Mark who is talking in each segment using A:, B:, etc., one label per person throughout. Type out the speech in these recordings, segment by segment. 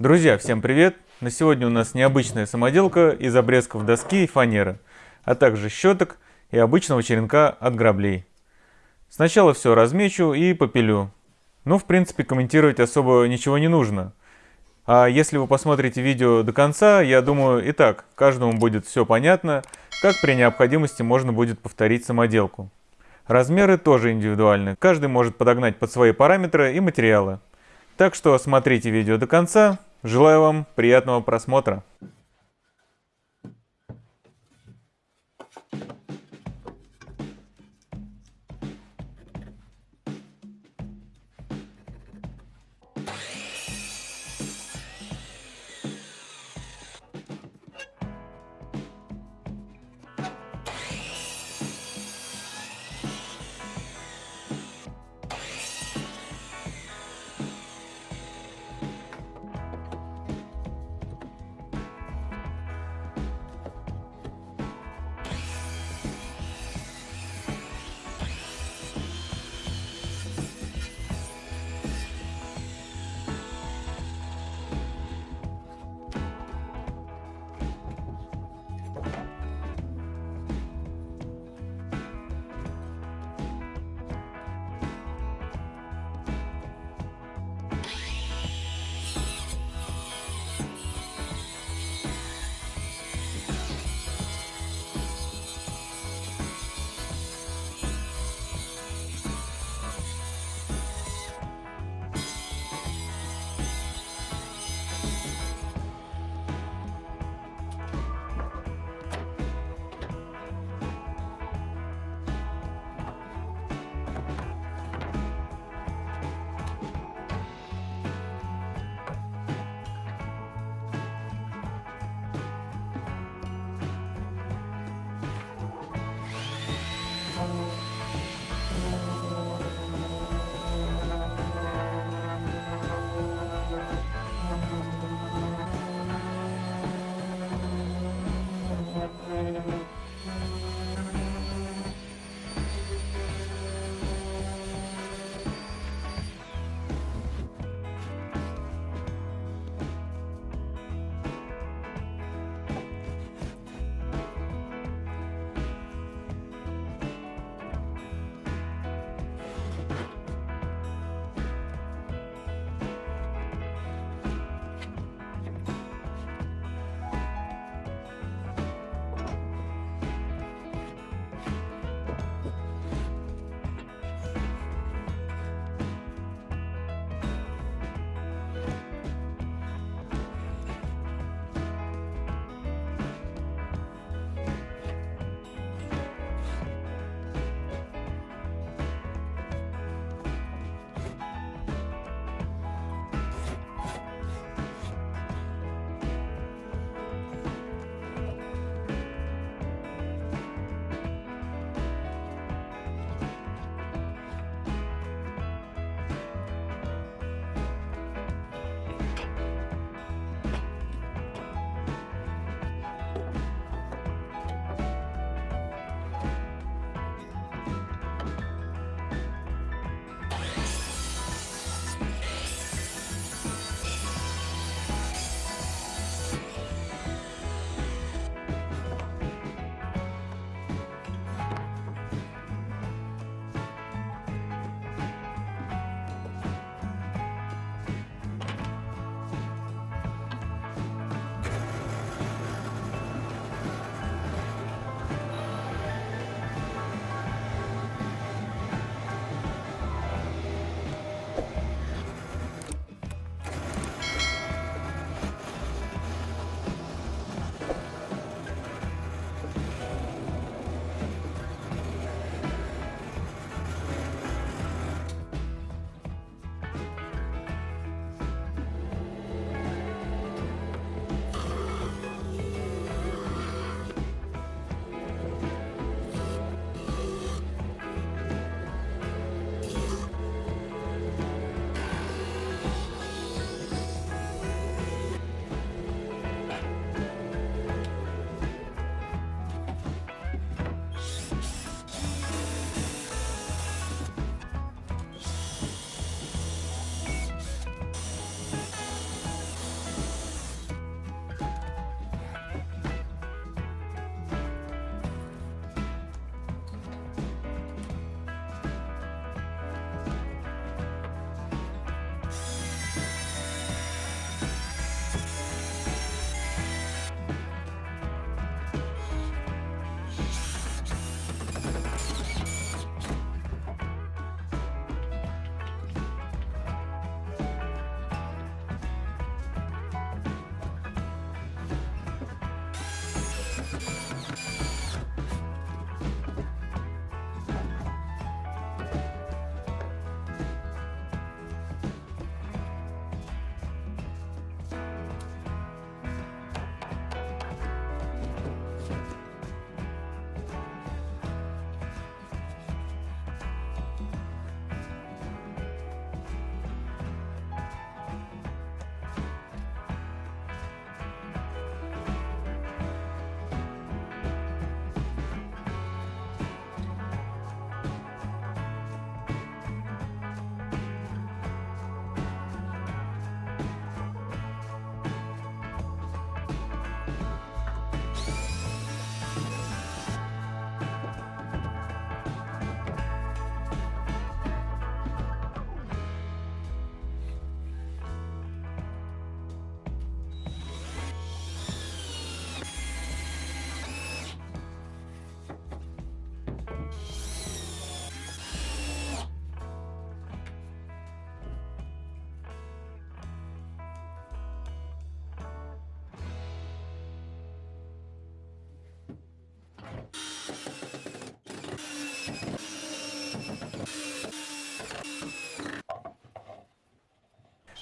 A: Друзья, всем привет! На сегодня у нас необычная самоделка из обрезков доски и фанеры, а также щеток и обычного черенка от граблей. Сначала все размечу и попилю. Ну, в принципе, комментировать особо ничего не нужно. А если вы посмотрите видео до конца, я думаю, и так, каждому будет все понятно, как при необходимости можно будет повторить самоделку. Размеры тоже индивидуальны, каждый может подогнать под свои параметры и материалы. Так что смотрите видео до конца, Желаю вам приятного просмотра.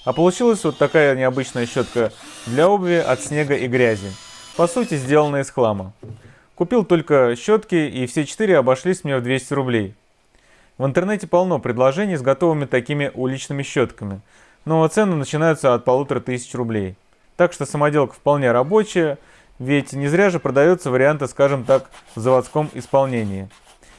A: А получилась вот такая необычная щетка для обуви от снега и грязи. По сути, сделанная из хлама. Купил только щетки, и все четыре обошлись мне в 200 рублей. В интернете полно предложений с готовыми такими уличными щетками, но цены начинаются от полутора тысяч рублей. Так что самоделка вполне рабочая, ведь не зря же продается варианты, скажем так, в заводском исполнении.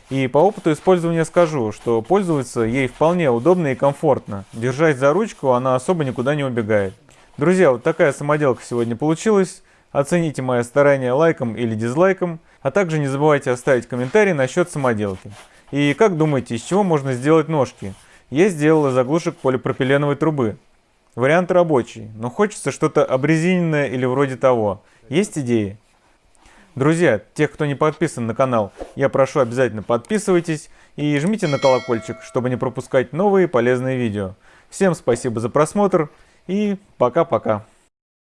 A: И по опыту использования скажу, что пользоваться ей вполне удобно и комфортно. Держась за ручку, она особо никуда не убегает. Друзья, вот такая самоделка сегодня получилась. Оцените мои старания лайком или дизлайком, а также не забывайте оставить комментарий насчет самоделки. И как думаете, из чего можно сделать ножки? Я сделал из заглушек полипропиленовой трубы. Вариант рабочий, но хочется что-то обрезиненное или вроде того. Есть идеи? Друзья, тех, кто не подписан на канал, я прошу обязательно подписывайтесь и жмите на колокольчик, чтобы не пропускать новые полезные видео. Всем спасибо за просмотр и пока-пока.